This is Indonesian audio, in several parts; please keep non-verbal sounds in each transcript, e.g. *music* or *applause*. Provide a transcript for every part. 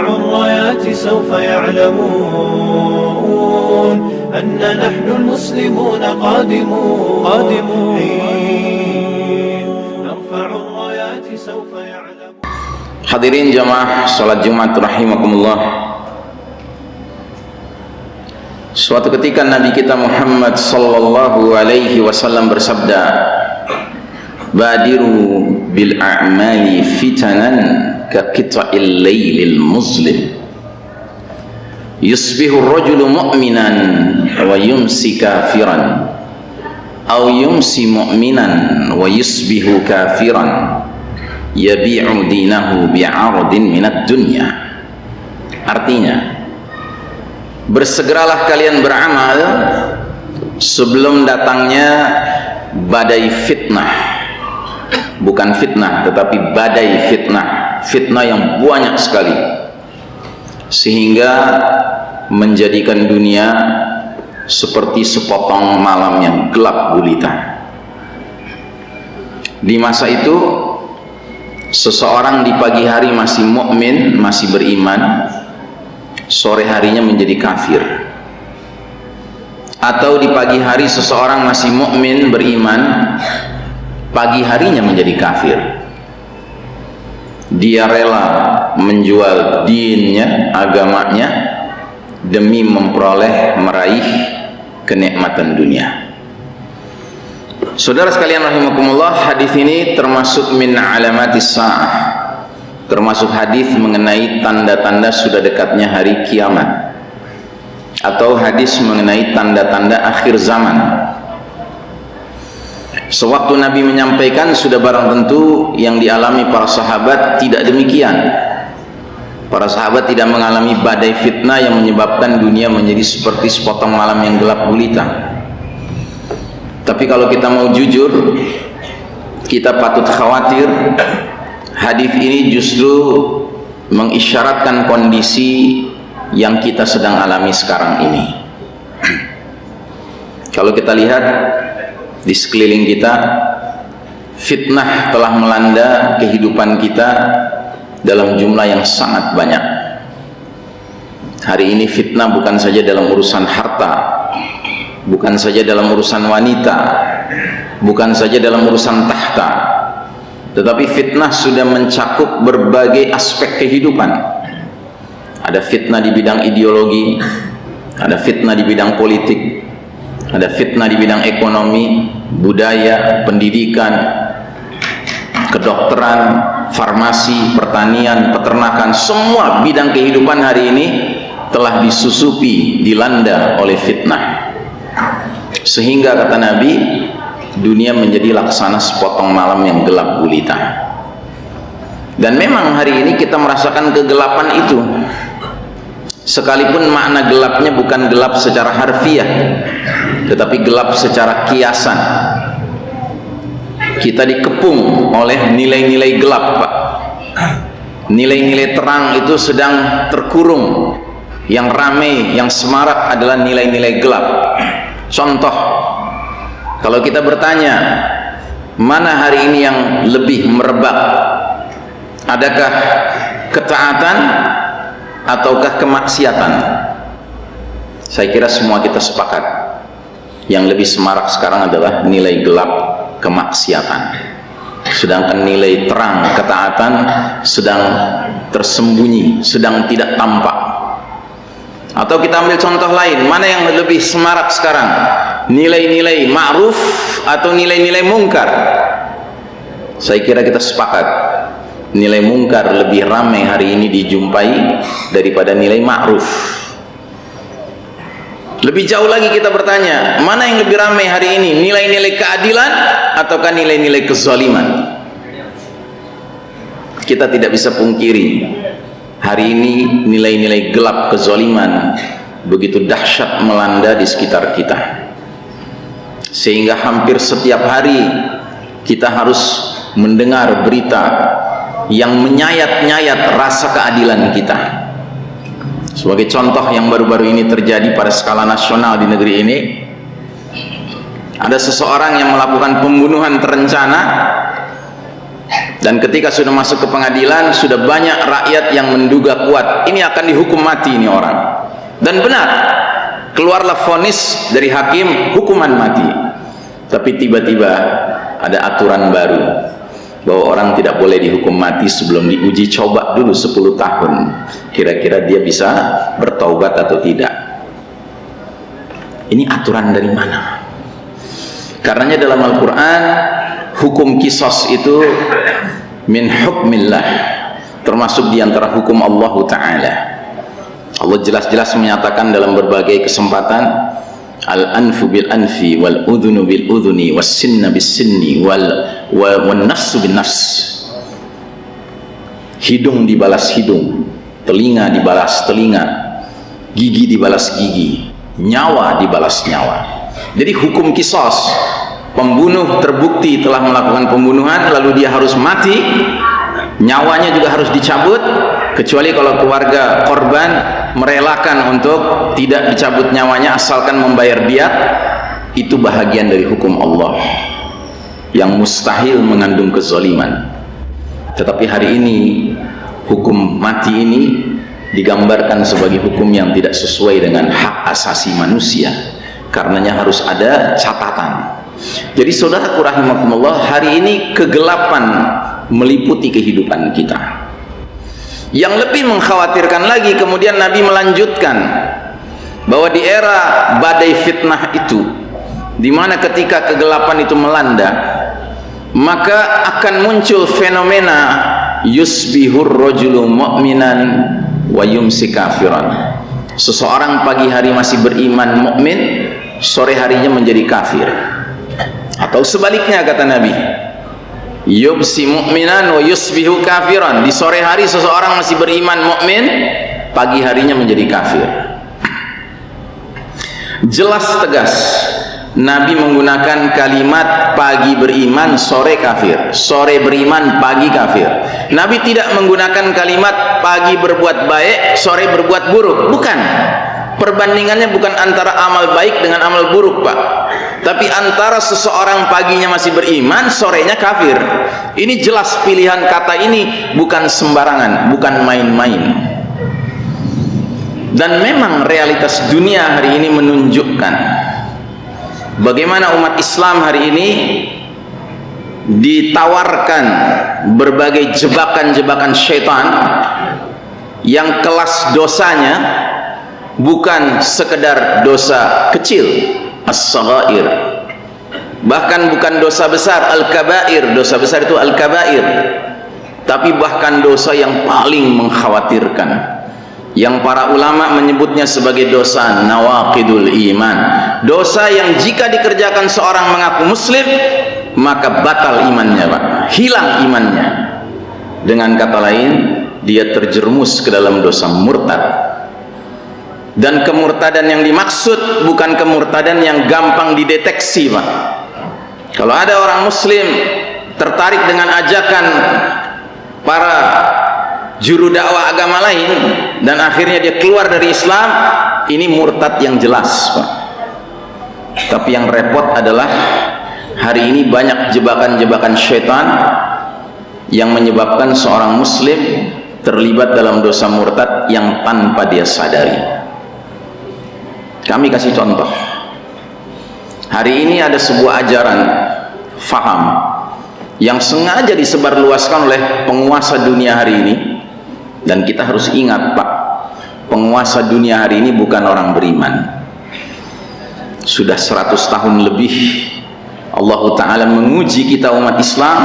الرايات سوف يعلمون أن نحن المسلمون قادمون قادمون حين نرفع الرايات سوف يعلمون Hadirin jamaah salat Jumat rahimakumullah. Suatu ketika Nabi kita Muhammad sallallahu alaihi wasallam bersabda, "Badiru bil a'mali fitanan ka qita'il lailil muslim." Yusbihu ar-rajulu mu'minan wa yumsi kafiran aw yumsi mu'minan wa yusbihu kafiran yabi'u dinahu bi'aradin minat dunya artinya bersegeralah kalian beramal sebelum datangnya badai fitnah. Bukan fitnah tetapi badai fitnah fitnah yang banyak sekali sehingga menjadikan dunia seperti sepotong malam yang gelap gulita di masa itu seseorang di pagi hari masih mukmin, masih beriman, sore harinya menjadi kafir. Atau di pagi hari seseorang masih mukmin, beriman, pagi harinya menjadi kafir. Dia rela menjual dinnya, agamanya demi memperoleh meraih kenikmatan dunia. Saudara sekalian rahimakumullah, hadis ini termasuk min alamatis sa'ah. Termasuk hadis mengenai tanda-tanda sudah dekatnya hari kiamat. Atau hadis mengenai tanda-tanda akhir zaman. Sewaktu Nabi menyampaikan sudah barang tentu yang dialami para sahabat tidak demikian. Para sahabat tidak mengalami badai fitnah yang menyebabkan dunia menjadi seperti sepotong malam yang gelap gulita tapi kalau kita mau jujur kita patut khawatir hadis ini justru mengisyaratkan kondisi yang kita sedang alami sekarang ini *clears throat* kalau kita lihat di sekeliling kita fitnah telah melanda kehidupan kita dalam jumlah yang sangat banyak. Hari ini fitnah bukan saja dalam urusan harta bukan saja dalam urusan wanita bukan saja dalam urusan tahta tetapi fitnah sudah mencakup berbagai aspek kehidupan. Ada fitnah di bidang ideologi ada fitnah di bidang politik ada fitnah di bidang ekonomi budaya, pendidikan kedokteran farmasi, pertanian, peternakan semua bidang kehidupan hari ini telah disusupi, dilanda oleh fitnah. Sehingga kata Nabi dunia menjadi laksana sepotong malam yang gelap gulita. Dan memang hari ini kita merasakan kegelapan itu. Sekalipun makna gelapnya bukan gelap secara harfiah tetapi gelap secara kiasan. Kita dikepung oleh nilai-nilai gelap Pak. Nilai-nilai terang itu sedang terkurung. Yang ramai, yang semarak adalah nilai-nilai gelap. Contoh kalau kita bertanya mana hari ini yang lebih merebak? Adakah ketaatan ataukah kemaksiatan? Saya kira semua kita sepakat yang lebih semarak sekarang adalah nilai gelap kemaksiatan. Sedangkan nilai terang ketaatan sedang tersembunyi sedang tidak tampak. Atau kita ambil contoh lain mana yang lebih semarak sekarang? Nilai-nilai ma'ruf atau nilai-nilai mungkar? Saya kira kita sepakat nilai mungkar lebih ramai hari ini dijumpai daripada nilai ma'ruf lebih jauh lagi kita bertanya, mana yang lebih ramai hari ini? Nilai-nilai keadilan ataukah nilai-nilai kezaliman? Kita tidak bisa pungkiri hari ini nilai-nilai gelap kezaliman begitu dahsyat melanda di sekitar kita. Sehingga hampir setiap hari kita harus mendengar berita yang menyayat-nyayat rasa keadilan kita sebagai contoh yang baru-baru ini terjadi pada skala nasional di negeri ini ada seseorang yang melakukan pembunuhan terencana dan ketika sudah masuk ke pengadilan sudah banyak rakyat yang menduga kuat ini akan dihukum mati ini orang. Dan benar keluarlah vonis dari hakim hukuman mati. Tapi tiba-tiba ada aturan baru bahwa orang tidak boleh dihukum mati sebelum diuji coba dulu 10 tahun. Kira-kira dia bisa bertaubat atau tidak? Ini aturan dari mana? Karenanya dalam Al-Quran hukum kisos itu min hukmillah termasuk di antara hukum Allah Ta'ala. Allah jelas-jelas menyatakan dalam berbagai kesempatan al anfu bil anfi wal udhunu bil udhuni was sinna bis sinni wal wal nafsu bin nafs hidung dibalas hidung telinga dibalas telinga gigi dibalas gigi nyawa dibalas nyawa. Jadi hukum kisos pembunuh terbukti telah melakukan pembunuhan lalu dia harus mati nyawanya juga harus dicabut kecuali kalau keluarga korban merelakan untuk tidak dicabut nyawanya asalkan membayar diat itu bahagian dari hukum Allah yang mustahil mengandung kezaliman. Tetapi hari ini hukum mati ini digambarkan sebagai hukum yang tidak sesuai dengan hak asasi manusia karenanya harus ada catatan. Jadi saudaraku rahimakumullah hari ini kegelapan meliputi kehidupan kita yang lebih mengkhawatirkan lagi kemudian Nabi melanjutkan bahwa di era badai fitnah itu di mana ketika kegelapan itu melanda maka akan muncul fenomena yusbihur rajulu mu'minan wa yumsi kafiran seseorang pagi hari masih beriman mukmin sore harinya menjadi kafir. Atau sebaliknya kata Nabi yubsi mu'minan wa yusbihu kafiran. Di sore hari seseorang masih beriman mukmin pagi harinya menjadi kafir. Jelas tegas Nabi menggunakan kalimat pagi beriman sore kafir. Sore beriman pagi kafir. Nabi tidak menggunakan kalimat pagi berbuat baik sore berbuat buruk. Bukan. Perbandingannya bukan antara amal baik dengan amal buruk pak tapi antara seseorang paginya masih beriman sorenya kafir. Ini jelas pilihan kata ini bukan sembarangan bukan main-main. Dan memang realitas dunia hari ini menunjukkan bagaimana umat Islam hari ini ditawarkan berbagai jebakan-jebakan syaitan yang kelas dosanya bukan sekedar dosa kecil as-saghair. Bahkan bukan dosa besar al-kabair. Dosa besar itu al-kabair. Tapi bahkan dosa yang paling mengkhawatirkan. Yang para ulama menyebutnya sebagai dosa nawaqidul iman. Dosa yang jika dikerjakan seorang mengaku muslim maka batal imannya Pak. Hilang imannya. Dengan kata lain dia terjerumus ke dalam dosa murtad dan kemurtadan yang dimaksud bukan kemurtadan yang gampang dideteksi Pak. Kalau ada orang muslim tertarik dengan ajakan para juru dakwah agama lain dan akhirnya dia keluar dari Islam ini murtad yang jelas Pak. Tapi yang repot adalah hari ini banyak jebakan-jebakan syaitan yang menyebabkan seorang muslim terlibat dalam dosa murtad yang tanpa dia sadari kami kasih contoh. Hari ini ada sebuah ajaran faham yang sengaja disebarluaskan oleh penguasa dunia hari ini. Dan kita harus ingat pak penguasa dunia hari ini bukan orang beriman. Sudah 100 tahun lebih Allah Ta'ala menguji kita umat Islam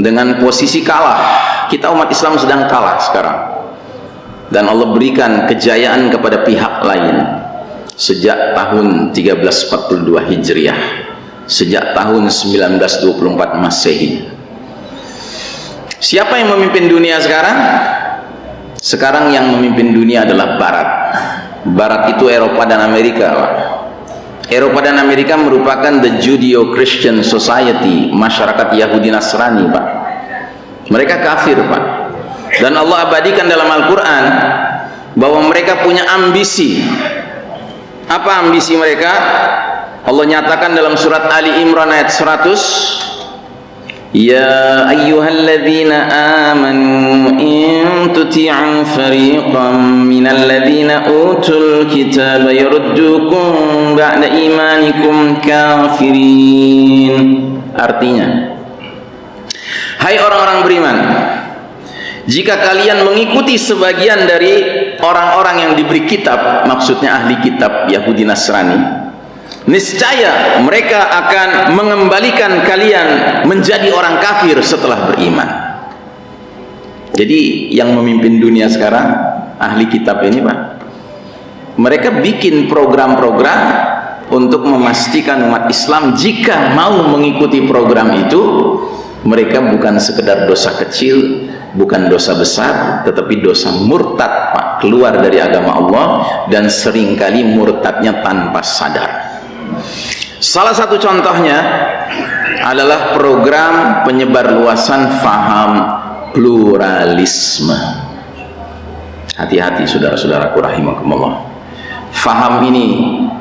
dengan posisi kalah. Kita umat Islam sedang kalah sekarang. Dan Allah berikan kejayaan kepada pihak lain sejak tahun 1342 Hijriah. Sejak tahun 1924 Masehi. Siapa yang memimpin dunia sekarang? sekarang yang memimpin dunia adalah Barat. Barat itu Eropa dan Amerika. Eropa dan Amerika merupakan the Judeo-Christian Society masyarakat Yahudi Nasrani Pak. Mereka kafir Pak. Dan Allah abadikan dalam Al-Quran bahwa mereka punya ambisi apa ambisi mereka Allah nyatakan dalam surat Ali Imran ayat 100 يا أيها الذين آمنوا إن تطيعوا فريقا من الذين أوتوا الكتاب يردوكم بعد إيمانكم كافرين artinya Hai orang-orang beriman jika kalian mengikuti sebagian dari orang-orang yang diberi kitab maksudnya ahli kitab Yahudi Nasrani niscaya mereka akan mengembalikan kalian menjadi orang kafir setelah beriman. Jadi yang memimpin dunia sekarang ahli kitab ini Pak mereka bikin program-program untuk memastikan umat Islam jika mau mengikuti program itu mereka bukan sekedar dosa kecil bukan dosa besar tetapi dosa murtad Pak keluar dari agama Allah dan sering kali murtadnya tanpa sadar Salah satu contohnya adalah program penyebar luasan faham pluralisme. Hati-hati saudara-saudaraku rahimakumullah. Faham ini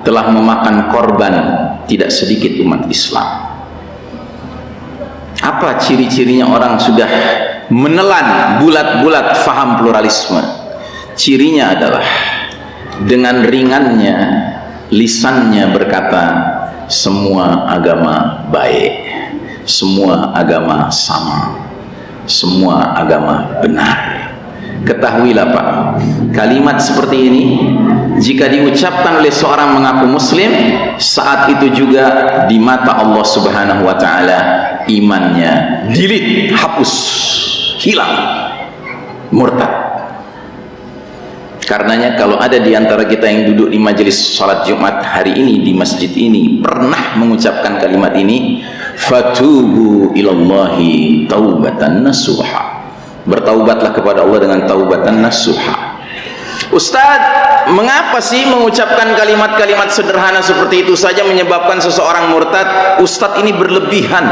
telah memakan korban tidak sedikit umat Islam. Apa ciri-cirinya orang sudah menelan bulat-bulat faham pluralisme? Cirinya adalah dengan ringannya lisannya berkata semua agama baik semua agama sama semua agama benar. Ketahuilah Pak kalimat seperti ini jika diucapkan oleh seorang mengaku muslim saat itu juga di mata Allah subhanahu wa ta'ala imannya dilit hapus hilang murtad Karenanya kalau ada di antara kita yang duduk di majelis salat Jumat hari ini di masjid ini pernah mengucapkan kalimat ini fatubu ilallahi taubatan nasuha bertaubatlah kepada Allah dengan taubatan nasuha Ustaz, mengapa sih mengucapkan kalimat-kalimat sederhana seperti itu saja menyebabkan seseorang murtad? Ustaz ini berlebihan.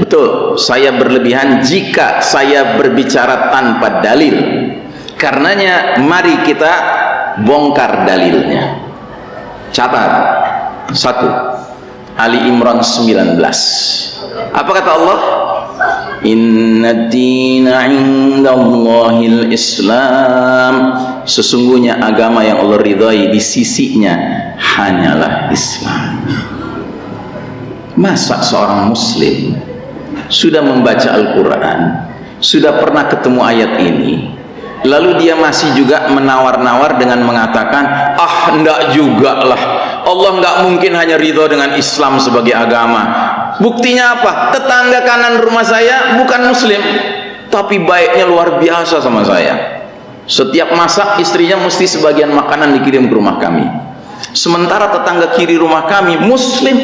Betul, saya berlebihan jika saya berbicara tanpa dalil karenanya mari kita bongkar dalilnya. Catat. Satu. Ali Imran 19 apa kata Allah? Inna dina indallahil islam sesungguhnya agama yang Allah ridhai di sisinya hanyalah Islam. Masa seorang muslim sudah membaca Al-Quran sudah pernah ketemu ayat ini lalu dia masih juga menawar-nawar dengan mengatakan ah enggak juga lah. Allah enggak mungkin hanya ridho dengan Islam sebagai agama. Buktinya apa? Tetangga kanan rumah saya bukan muslim tapi baiknya luar biasa sama saya. Setiap masak istrinya mesti sebagian makanan dikirim ke rumah kami. Sementara tetangga kiri rumah kami muslim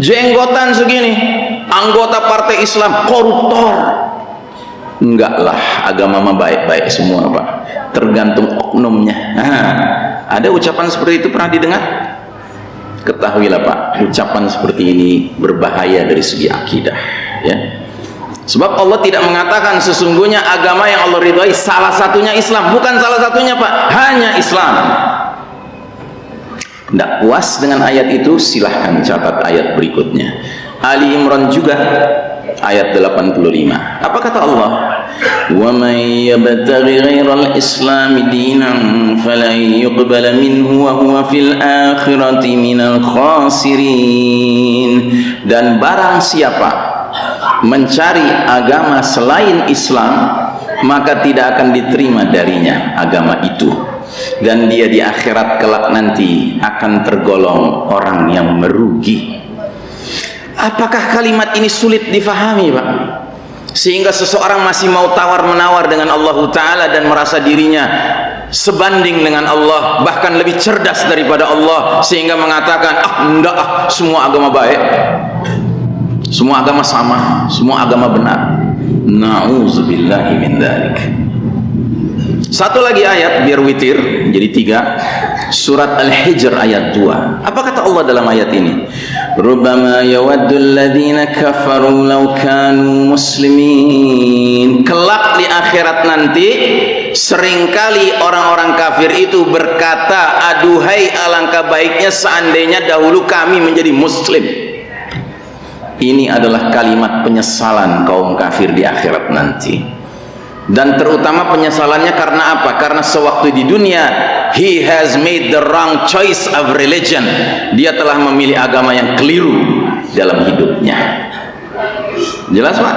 jenggotan segini anggota partai Islam koruptor enggaklah agama mah baik-baik semua Pak. Tergantung oknumnya. Nah, ada ucapan seperti itu pernah didengar? Ketahuilah Pak ucapan seperti ini berbahaya dari segi akidah ya. Sebab Allah tidak mengatakan sesungguhnya agama yang Allah ridhai salah satunya Islam. Bukan salah satunya Pak hanya Islam. Tidak puas dengan ayat itu silahkan catat ayat berikutnya. Ali Imran juga ayat 85 apa kata Allah? Yabtaghi ghairal islam dinan falan yuqbala minhu wa huwa fil akhirati minal khasirin. Dan barang siapa mencari agama selain Islam maka tidak akan diterima darinya agama itu. Dan dia di akhirat kelak nanti akan tergolong orang yang merugi apakah kalimat ini sulit difahami Pak? Sehingga seseorang masih mau tawar menawar dengan Allah Ta'ala dan merasa dirinya sebanding dengan Allah bahkan lebih cerdas daripada Allah sehingga mengatakan ah enggak ah semua agama baik. Semua agama sama semua agama benar. Na'udzubillahi min dhalik. Satu lagi ayat biar witir jadi tiga. Surat Al-Hijr ayat 2 apa kata Allah dalam ayat ini Rubama yawaddul ladhina kafaru law kanu muslimin kelak di akhirat nanti sering kali orang-orang kafir itu berkata aduhai alangkah baiknya seandainya dahulu kami menjadi muslim. Ini adalah kalimat penyesalan kaum kafir di akhirat nanti. Dan terutama penyesalannya karena apa? karena sewaktu di dunia he has made the wrong choice of religion dia telah memilih agama yang keliru dalam hidupnya jelas pak?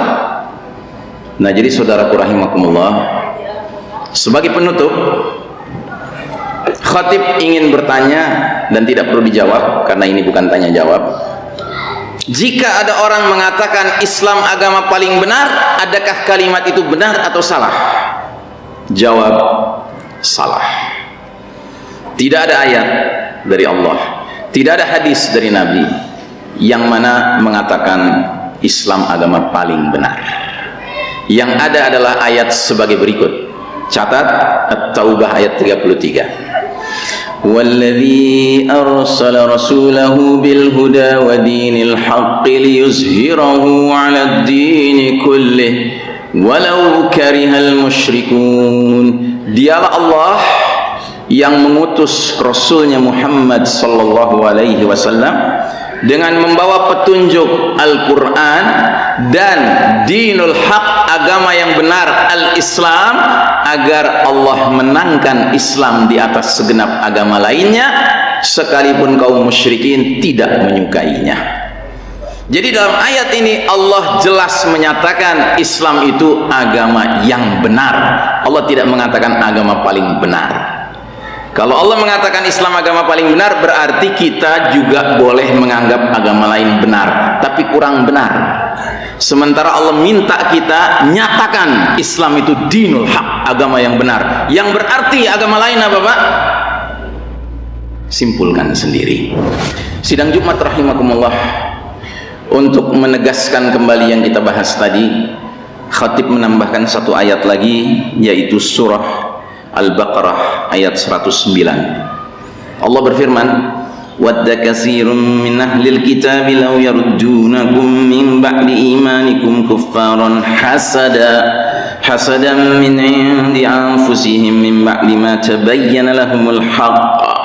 nah jadi saudaraku rahimakumullah sebagai penutup khatib ingin bertanya dan tidak perlu dijawab karena ini bukan tanya jawab jika ada orang mengatakan Islam agama paling benar, adakah kalimat itu benar atau salah? Jawab, salah tidak ada ayat dari Allah. Tidak ada hadis dari Nabi yang mana mengatakan Islam agama paling benar. Yang ada adalah ayat sebagai berikut. Catat At-Taubah ayat 33 Walladhi arsala rasulahu bil huda wa dinil haqqi liyuzhirahu 'ala ad-din kullih walau karihal musyrikun. Dialah Allah yang mengutus Rasulnya Muhammad sallallahu alaihi wasallam dengan membawa petunjuk Al-Quran dan dinul haq agama yang benar Al-Islam agar Allah menangkan Islam di atas segenap agama lainnya sekalipun kaum musyrikin tidak menyukainya. Jadi dalam ayat ini Allah jelas menyatakan Islam itu agama yang benar. Allah tidak mengatakan agama paling benar kalau Allah mengatakan Islam agama paling benar berarti kita juga boleh menganggap agama lain benar tapi kurang benar. Sementara Allah minta kita nyatakan Islam itu dinul haq agama yang benar. Yang berarti agama lain apa Pak? simpulkan sendiri. Sidang Jumat rahimakumullah. Untuk menegaskan kembali yang kita bahas tadi khatib menambahkan satu ayat lagi yaitu surah Al-Baqarah ayat 109 Allah berfirman ود كثير من أهل الكتاب لو يردونكم من بعد إيمانكم كفارا حسدا حسدا من عند أنفسهم من بعد ما تبين لهم الحق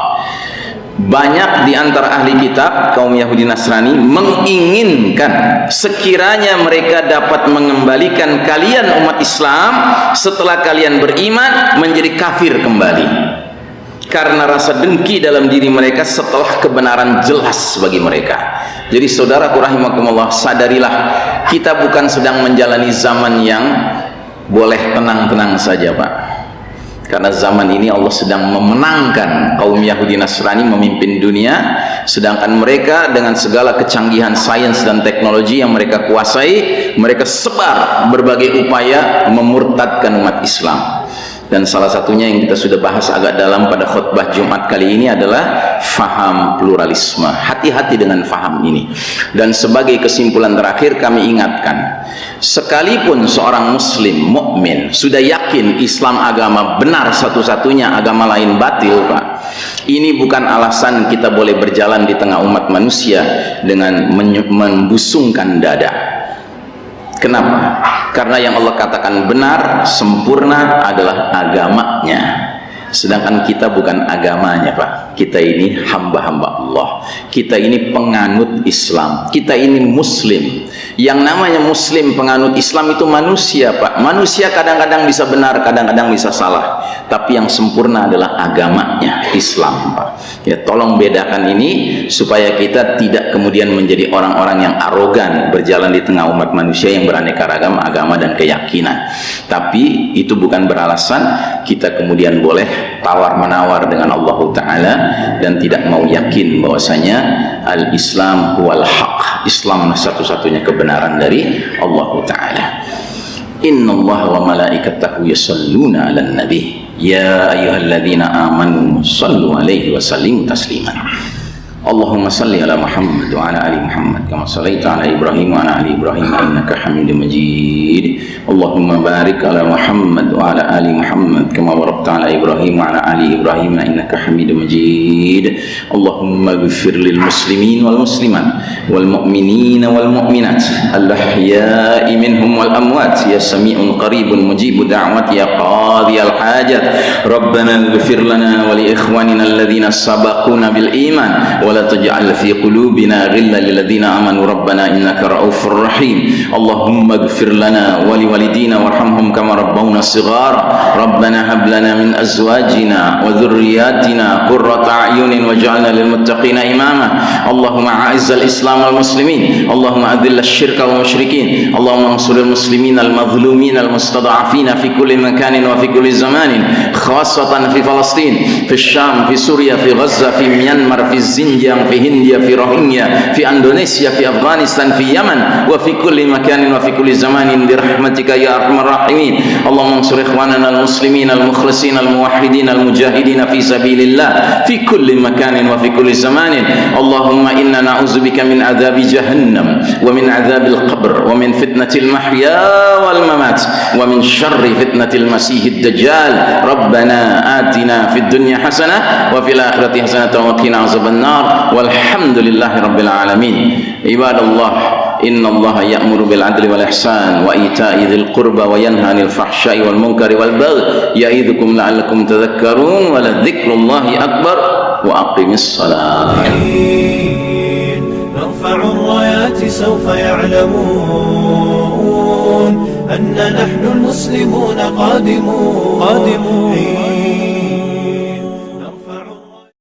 banyak di antara ahli kitab kaum Yahudi Nasrani menginginkan sekiranya mereka dapat mengembalikan kalian umat Islam setelah kalian beriman menjadi kafir kembali. Karena rasa dengki dalam diri mereka setelah kebenaran jelas bagi mereka. Jadi saudara rahimakumullah sadarilah kita bukan sedang menjalani zaman yang boleh tenang-tenang saja Pak karena zaman ini Allah sedang memenangkan kaum Yahudi Nasrani memimpin dunia sedangkan mereka dengan segala kecanggihan sains dan teknologi yang mereka kuasai mereka sebar berbagai upaya memurtadkan umat Islam dan salah satunya yang kita sudah bahas agak dalam pada khutbah Jumat kali ini adalah faham pluralisme. Hati-hati dengan faham ini. Dan sebagai kesimpulan terakhir kami ingatkan sekalipun seorang muslim mukmin sudah yakin Islam agama benar satu-satunya agama lain batil Pak ini bukan alasan kita boleh berjalan di tengah umat manusia dengan membusungkan dada Kenapa? Karena yang Allah katakan benar, sempurna adalah agamanya. Sedangkan kita bukan agamanya, Pak. Kita ini hamba-hamba Allah. Kita ini penganut Islam. Kita ini muslim. Yang namanya muslim penganut Islam itu manusia, Pak. Manusia kadang-kadang bisa benar, kadang-kadang bisa salah. Tapi yang sempurna adalah agamanya, Islam, Pak. Ya, tolong bedakan ini supaya kita tidak kemudian menjadi orang-orang yang arogan berjalan di tengah umat manusia yang beraneka ragam agama dan keyakinan. Tapi itu bukan beralasan kita kemudian boleh tawar-menawar dengan Allah taala dan tidak mau yakin bahwasanya al-Islam wal haq. Islam satu-satunya kebenaran dari Allah taala. Inna Allah wa malaikatahu yusalluna 'alan nabi يا أيها الذين آمنوا صلوا عليه وسلموا تسليما. اللهم صل على محمد وعلى آل محمد كما صليت على إبراهيم وعلى آل إبراهيم إنك حميد مجيد. اللهم بارك على محمد وعلى آل محمد كما باركت على إبراهيم وعلى آل إبراهيم إنك حميد مجيد. اللهم اغفر للمسلمين والمسلمات والمؤمنين والمؤمنات الأحياء منهم والأموات. يا سميع قريب مجيب دعوات يا قاضي الحاجات ربنا اغفر لنا ولإخواننا الذين سبقونا بالإيمان. ولا تجعل في قلوبنا غلا للذين آمنوا. ربنا ربنا إنك رؤوف رحيم. اللهم اغفر لنا ولوالدينا وارحمهم كما ربونا صغارا. ربنا هب لنا من أزواجنا وذرياتنا قرة أعين واجعلنا للمتقين إماما. اللهم أعز الإسلام والمسلمين. اللهم أذل الشرك والمشركين. اللهم انصر المسلمين المظلومين المستضعفين في كل مكان وفي كل زمان خاصة في فلسطين في الشام في سوريا في غزة في ميانمار في الزنجان في هنديا في روهينيا في أندونيسيا في أفغانستان في يمن وفي كل مكان وفي كل زمان برحمتك يا أرحم الراحمين اللهم انصر إخواننا المسلمين المخلصين الموحدين المجاهدين في سبيل الله في كل مكان وفي كل زمان اللهم إنا نعوذ بك من عذاب جهنم ومن عذاب القبر ومن فتنة المحيا والممات ومن شر فتنة المسيح الدجال ربنا آتنا في الدنيا حسنة وفي الآخرة حسنة وقنا عذاب النار والحمد لله رب العالمين عباد الله إن الله يأمر بالعدل والإحسان وإيتاء ذي القربى وينهى عن الفحشاء والمنكر والبغي يعظكم لعلكم تذكرون ولذكر الله أكبر وأقم الصلاة نرفع الرايات سوف يعلمون أن نحن المسلمون قادمون. قادمون.